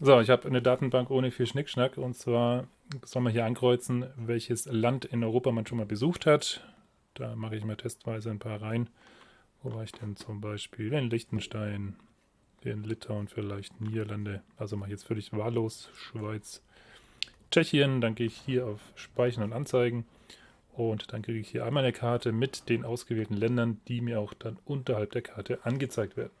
So, ich habe eine Datenbank ohne viel Schnickschnack und zwar soll man hier ankreuzen, welches Land in Europa man schon mal besucht hat. Da mache ich mal testweise ein paar rein. Wo war ich denn zum Beispiel? In Liechtenstein, in Litauen vielleicht, Niederlande. Also mache ich jetzt völlig wahllos. Schweiz, Tschechien. Dann gehe ich hier auf Speichern und Anzeigen. Und dann kriege ich hier einmal eine Karte mit den ausgewählten Ländern, die mir auch dann unterhalb der Karte angezeigt werden.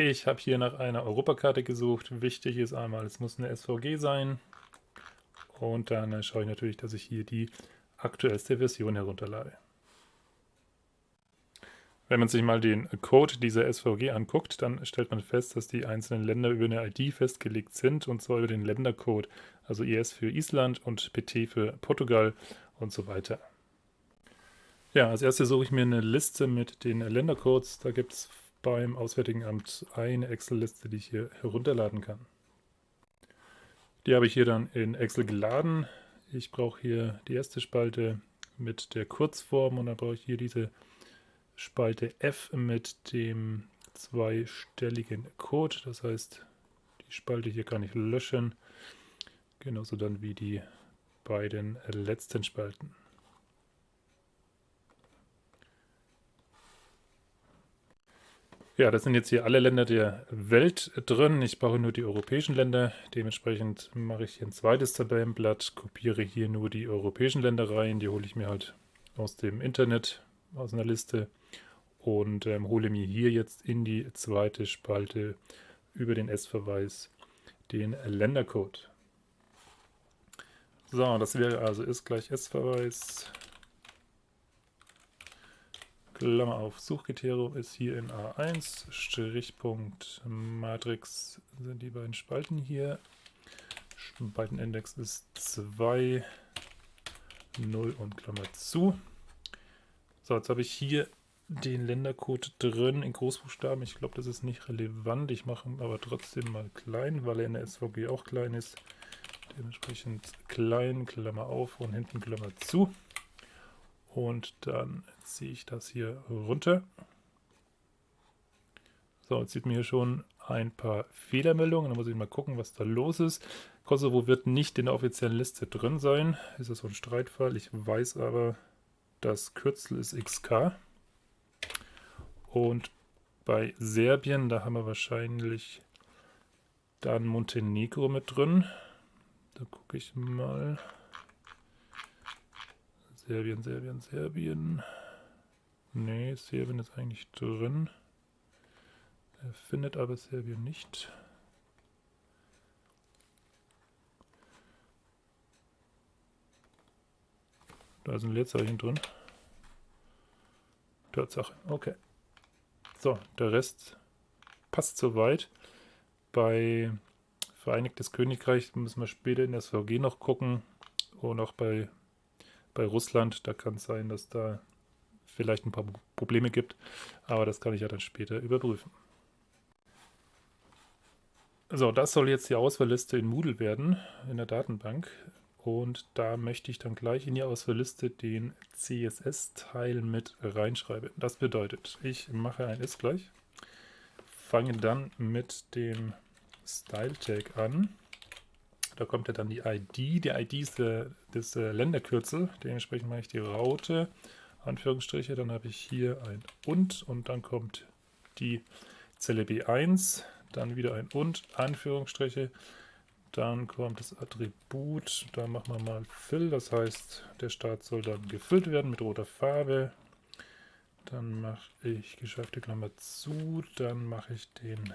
Ich habe hier nach einer Europakarte gesucht. Wichtig ist einmal, es muss eine SVG sein. Und dann schaue ich natürlich, dass ich hier die aktuellste Version herunterlade. Wenn man sich mal den Code dieser SVG anguckt, dann stellt man fest, dass die einzelnen Länder über eine ID festgelegt sind und zwar über den Ländercode, also IS für Island und PT für Portugal und so weiter. Ja, als erstes suche ich mir eine Liste mit den Ländercodes. Da gibt es beim Auswärtigen Amt eine Excel-Liste, die ich hier herunterladen kann. Die habe ich hier dann in Excel geladen. Ich brauche hier die erste Spalte mit der Kurzform und dann brauche ich hier diese Spalte F mit dem zweistelligen Code. Das heißt, die Spalte hier kann ich löschen. Genauso dann wie die beiden letzten Spalten. Ja, das sind jetzt hier alle Länder der Welt drin. Ich brauche nur die europäischen Länder. Dementsprechend mache ich hier ein zweites Tabellenblatt, kopiere hier nur die europäischen Länder rein. Die hole ich mir halt aus dem Internet, aus einer Liste und ähm, hole mir hier jetzt in die zweite Spalte über den S-Verweis den Ländercode. So, das wäre also ist gleich S-Verweis Klammer auf, Suchkriterium ist hier in A1, Strichpunkt Matrix sind die beiden Spalten hier. Spaltenindex ist 2, 0 und Klammer zu. So, jetzt habe ich hier den Ländercode drin in Großbuchstaben. Ich glaube, das ist nicht relevant. Ich mache ihn aber trotzdem mal klein, weil er in der SVG auch klein ist. Dementsprechend klein, Klammer auf und hinten Klammer zu. Und dann ziehe ich das hier runter. So, jetzt sieht man hier schon ein paar Fehlermeldungen. Dann muss ich mal gucken, was da los ist. Kosovo wird nicht in der offiziellen Liste drin sein. Ist das so ein Streitfall? Ich weiß aber, das Kürzel ist XK. Und bei Serbien, da haben wir wahrscheinlich dann Montenegro mit drin. Da gucke ich mal. Serbien, Serbien, Serbien. Nee, Serbien ist eigentlich drin. Er findet aber Serbien nicht. Da ist ein Leerzeichen drin. Tatsache, okay. So, der Rest passt soweit. Bei Vereinigtes Königreich müssen wir später in der SVG noch gucken. Und auch bei bei Russland. Da kann es sein, dass da vielleicht ein paar Probleme gibt, aber das kann ich ja dann später überprüfen. So, das soll jetzt die Auswahlliste in Moodle werden, in der Datenbank. Und da möchte ich dann gleich in die Auswahlliste den CSS-Teil mit reinschreiben. Das bedeutet, ich mache ein ist gleich, fange dann mit dem Style-Tag an da kommt ja dann die ID. Die ID ist äh, das Länderkürzel. Dementsprechend mache ich die Raute, Anführungsstriche. Dann habe ich hier ein und und dann kommt die Zelle B1. Dann wieder ein und, Anführungsstriche. Dann kommt das Attribut. Da machen wir mal Fill. Das heißt, der Start soll dann gefüllt werden mit roter Farbe. Dann mache ich geschäfte Klammer zu. Dann mache ich den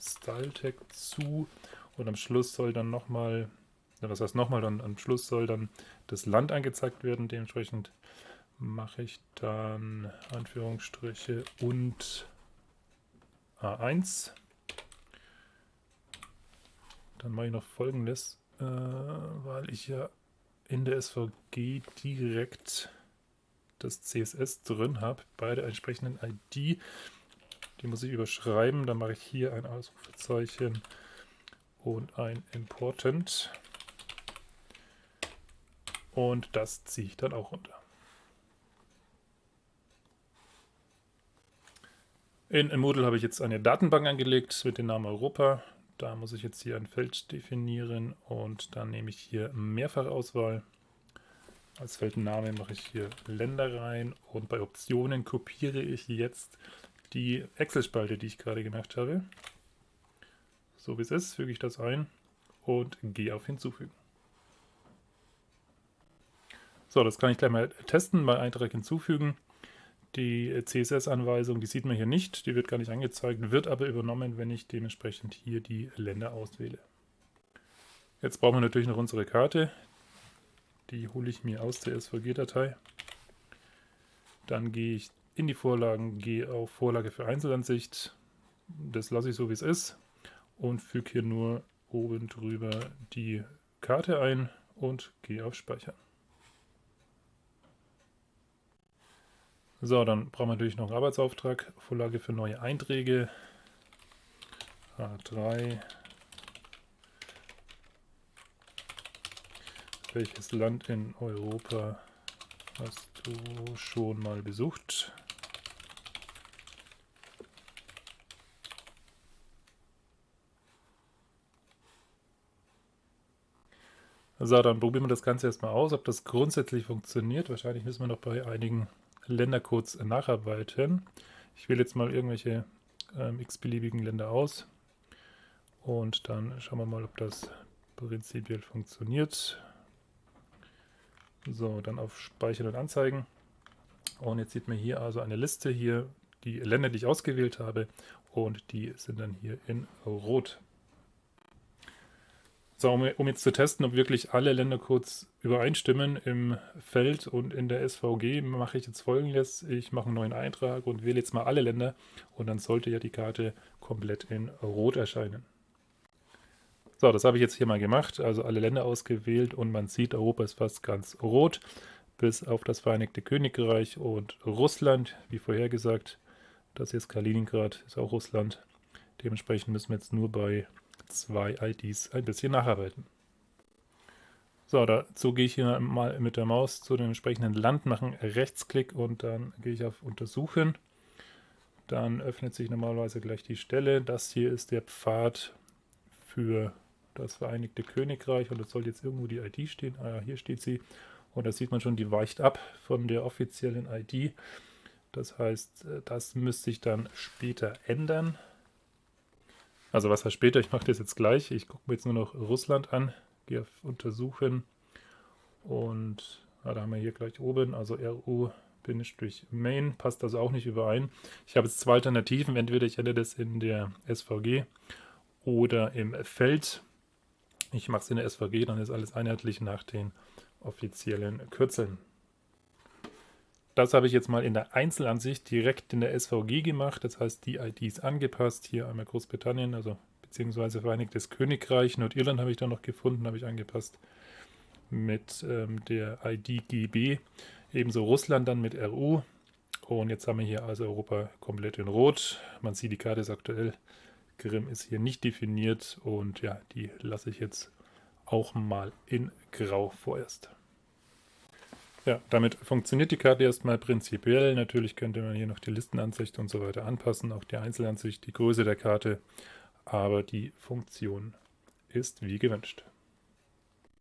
Style Tag zu und am Schluss soll dann nochmal, das heißt nochmal, dann am Schluss soll dann das Land angezeigt werden. Dementsprechend mache ich dann Anführungsstriche und A1. Dann mache ich noch folgendes, äh, weil ich ja in der SVG direkt das CSS drin habe bei der entsprechenden ID. Die muss ich überschreiben. Dann mache ich hier ein Ausrufezeichen und ein Important. Und das ziehe ich dann auch runter. In, Moodle habe ich jetzt eine Datenbank angelegt mit dem Namen Europa. Da muss ich jetzt hier ein Feld definieren und dann nehme ich hier Mehrfachauswahl. Als Feldname mache ich hier Länder rein und bei Optionen kopiere ich jetzt die Excel-Spalte, die ich gerade gemacht habe. So wie es ist, füge ich das ein und gehe auf Hinzufügen. So, das kann ich gleich mal testen, mal Eintrag hinzufügen. Die CSS-Anweisung, die sieht man hier nicht, die wird gar nicht angezeigt, wird aber übernommen, wenn ich dementsprechend hier die Länder auswähle. Jetzt brauchen wir natürlich noch unsere Karte. Die hole ich mir aus der SVG-Datei. Dann gehe ich in die Vorlagen, gehe auf Vorlage für Einzelansicht. Das lasse ich so, wie es ist und füge hier nur oben drüber die Karte ein und gehe auf Speichern. So, dann brauchen wir natürlich noch einen Arbeitsauftrag. Vorlage für neue Einträge. A3. Welches Land in Europa hast du schon mal besucht? So, dann probieren wir das Ganze erstmal aus, ob das grundsätzlich funktioniert. Wahrscheinlich müssen wir noch bei einigen Ländercodes nacharbeiten. Ich wähle jetzt mal irgendwelche ähm, x-beliebigen Länder aus und dann schauen wir mal, ob das prinzipiell funktioniert. So, dann auf Speichern und Anzeigen. Und jetzt sieht man hier also eine Liste hier, die Länder, die ich ausgewählt habe und die sind dann hier in Rot. So, um, um, jetzt zu testen, ob wirklich alle Ländercodes übereinstimmen im Feld und in der SVG, mache ich jetzt folgendes. Ich mache einen neuen Eintrag und wähle jetzt mal alle Länder und dann sollte ja die Karte komplett in Rot erscheinen. So, das habe ich jetzt hier mal gemacht, also alle Länder ausgewählt und man sieht, Europa ist fast ganz rot, bis auf das Vereinigte Königreich und Russland, wie vorhergesagt. Das hier ist Kaliningrad, ist auch Russland. Dementsprechend müssen wir jetzt nur bei zwei IDs ein bisschen nacharbeiten. So, dazu gehe ich hier mal mit der Maus zu dem entsprechenden Land, mache Rechtsklick und dann gehe ich auf Untersuchen. Dann öffnet sich normalerweise gleich die Stelle. Das hier ist der Pfad für das Vereinigte Königreich und es soll jetzt irgendwo die ID stehen. Ah ja, hier steht sie. Und da sieht man schon, die weicht ab von der offiziellen ID. Das heißt, das müsste sich dann später ändern. Also was heißt später? Ich mache das jetzt gleich. Ich gucke mir jetzt nur noch Russland an, gehe auf Untersuchen und ja, da haben wir hier gleich oben, also RU-Main, passt also auch nicht überein. Ich habe jetzt zwei Alternativen, entweder ich ändere das in der SVG oder im Feld. Ich mache es in der SVG, dann ist alles einheitlich nach den offiziellen Kürzeln. Das habe ich jetzt mal in der Einzelansicht direkt in der SVG gemacht. Das heißt, die IDs angepasst. Hier einmal Großbritannien, also beziehungsweise Vereinigtes Königreich. Nordirland habe ich da noch gefunden, habe ich angepasst mit ähm, der ID GB. Ebenso Russland dann mit RU. Und jetzt haben wir hier also Europa komplett in Rot. Man sieht, die Karte ist aktuell. Grimm ist hier nicht definiert und ja, die lasse ich jetzt auch mal in Grau vorerst. Ja, damit funktioniert die Karte erstmal prinzipiell. Natürlich könnte man hier noch die Listenansicht und so weiter anpassen, auch die Einzelansicht, die Größe der Karte, aber die Funktion ist wie gewünscht.